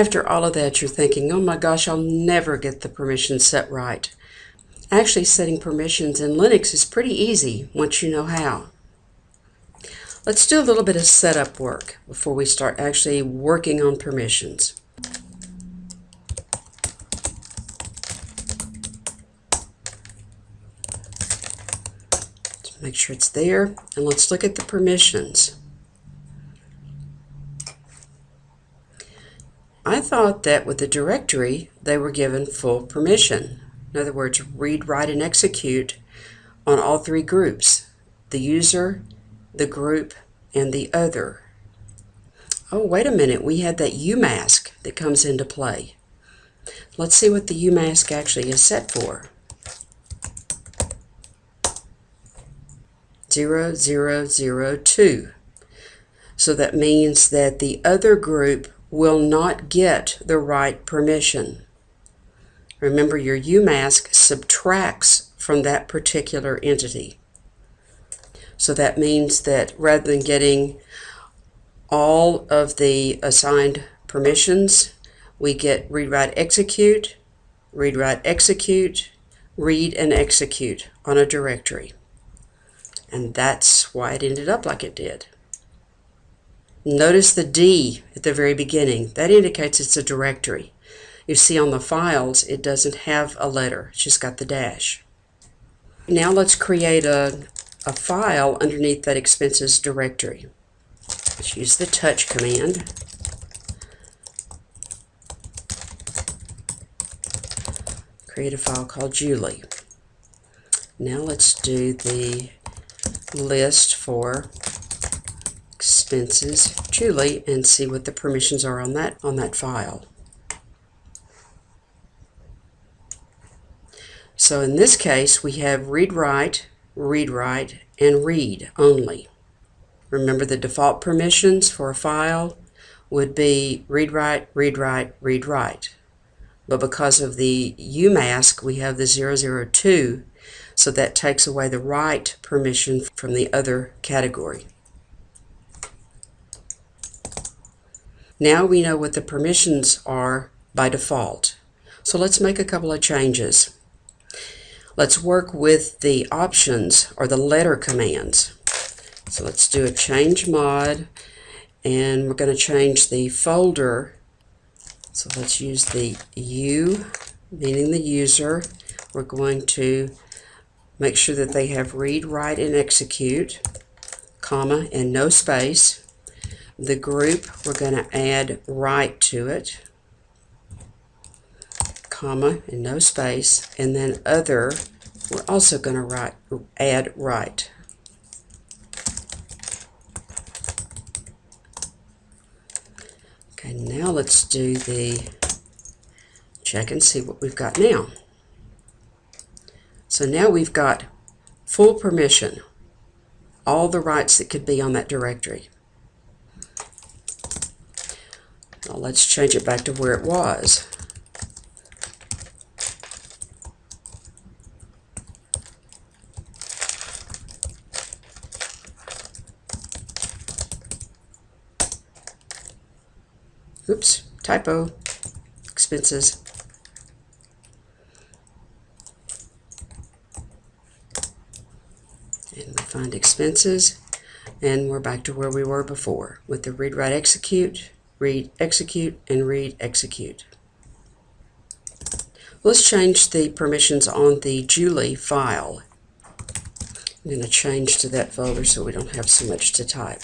After all of that, you're thinking, oh my gosh, I'll never get the permissions set right. Actually, setting permissions in Linux is pretty easy once you know how. Let's do a little bit of setup work before we start actually working on permissions. Make sure it's there, and let's look at the permissions. I thought that with the directory, they were given full permission. In other words, read, write, and execute on all three groups, the user, the group, and the other. Oh, wait a minute, we had that UMask that comes into play. Let's see what the UMask actually is set for. 0002. So that means that the other group will not get the right permission. Remember, your UMask subtracts from that particular entity. So that means that rather than getting all of the assigned permissions, we get read, write, execute, read, write, execute, read, and execute on a directory. And that's why it ended up like it did. Notice the D at the very beginning. That indicates it's a directory. You see on the files, it doesn't have a letter. It's just got the dash. Now let's create a, a file underneath that expenses directory. Let's use the touch command. Create a file called Julie. Now let's do the list for expenses Julie and see what the permissions are on that on that file. So in this case we have read write, read write, and read only. Remember the default permissions for a file would be read write, read write, read write. But because of the UMask we have the 002 so that takes away the write permission from the other category. Now we know what the permissions are by default. So let's make a couple of changes. Let's work with the options or the letter commands. So let's do a change mod and we're going to change the folder. So let's use the U, meaning the user. We're going to Make sure that they have read, write, and execute, comma, and no space. The group, we're going to add right to it, comma, and no space. And then other, we're also going to write, add right. Okay, now let's do the check and see what we've got now. So now we've got full permission, all the rights that could be on that directory. Now let's change it back to where it was. Oops, typo, expenses. And find expenses, and we're back to where we were before with the read, write, execute, read, execute, and read, execute. Let's change the permissions on the Julie file. I'm going to change to that folder so we don't have so much to type.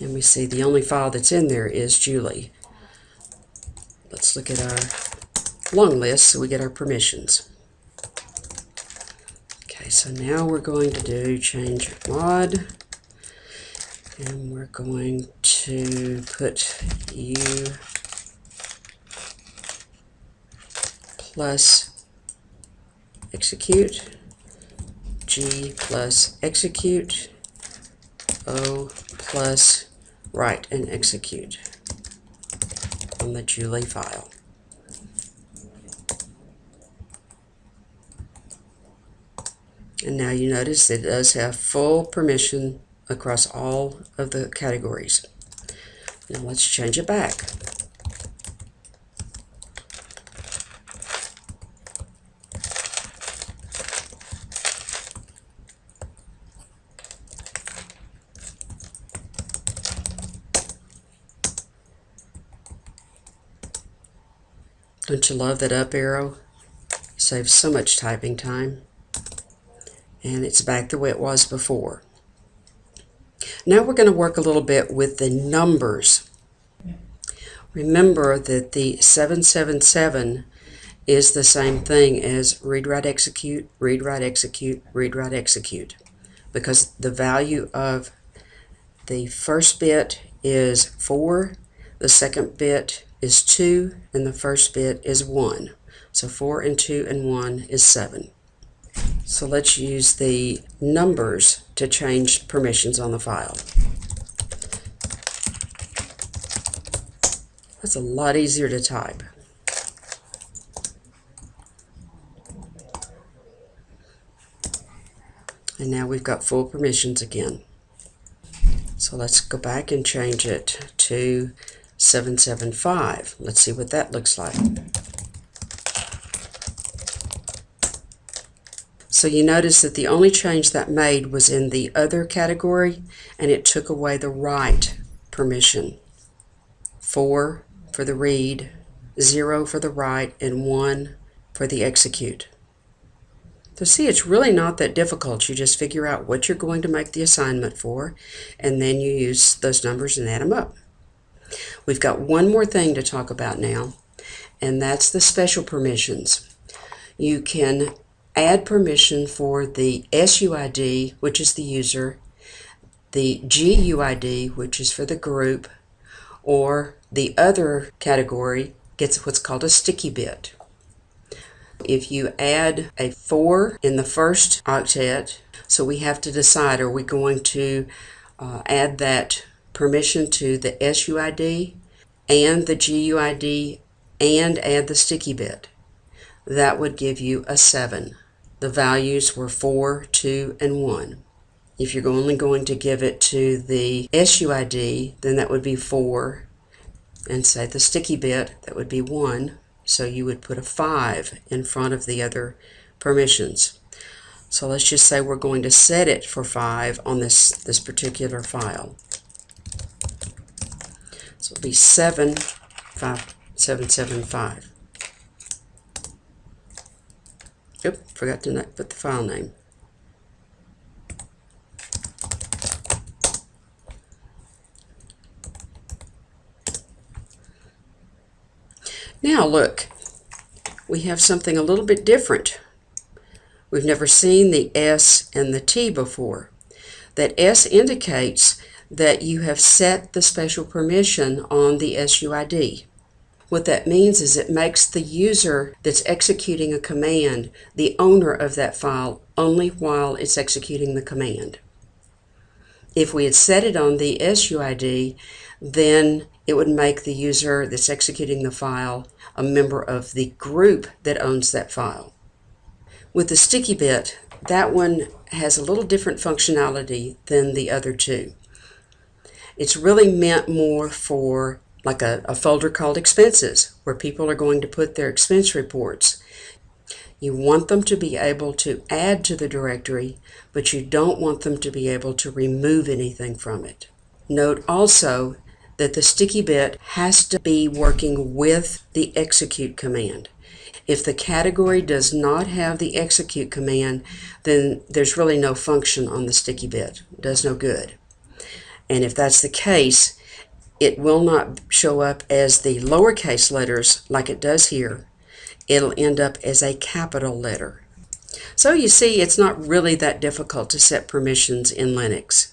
And we see the only file that's in there is Julie. Let's look at our long list so we get our permissions. So now we're going to do change mod and we're going to put u plus execute g plus execute o plus write and execute on the Julie file. And now you notice it does have full permission across all of the categories. Now let's change it back. Don't you love that up arrow? Saves so much typing time. And it's back the way it was before. Now we're going to work a little bit with the numbers. Remember that the 777 is the same thing as read, write, execute, read, write, execute, read, write, execute. Because the value of the first bit is 4, the second bit is 2, and the first bit is 1. So 4 and 2 and 1 is 7. So let's use the numbers to change permissions on the file. That's a lot easier to type. And now we've got full permissions again. So let's go back and change it to 775. Let's see what that looks like. So you notice that the only change that made was in the other category and it took away the write permission. 4 for the read, 0 for the write, and 1 for the execute. So see, it's really not that difficult. You just figure out what you're going to make the assignment for, and then you use those numbers and add them up. We've got one more thing to talk about now, and that's the special permissions. You can add permission for the SUID, which is the user, the GUID, which is for the group, or the other category gets what's called a sticky bit. If you add a 4 in the first octet, so we have to decide are we going to uh, add that permission to the SUID and the GUID and add the sticky bit. That would give you a 7. The values were 4, 2, and 1. If you're only going to give it to the SUID, then that would be 4. And say the sticky bit, that would be 1. So you would put a 5 in front of the other permissions. So let's just say we're going to set it for 5 on this, this particular file. So it'll be 7, 5, 7, 7, 5. Forgot to put the file name. Now look, we have something a little bit different. We've never seen the S and the T before. That S indicates that you have set the special permission on the SUID. What that means is it makes the user that's executing a command the owner of that file only while it's executing the command. If we had set it on the SUID, then it would make the user that's executing the file a member of the group that owns that file. With the sticky bit, that one has a little different functionality than the other two. It's really meant more for like a, a folder called expenses, where people are going to put their expense reports. You want them to be able to add to the directory, but you don't want them to be able to remove anything from it. Note also that the sticky bit has to be working with the execute command. If the category does not have the execute command, then there's really no function on the sticky bit. It does no good. And if that's the case, it will not show up as the lowercase letters like it does here. It'll end up as a capital letter. So you see, it's not really that difficult to set permissions in Linux.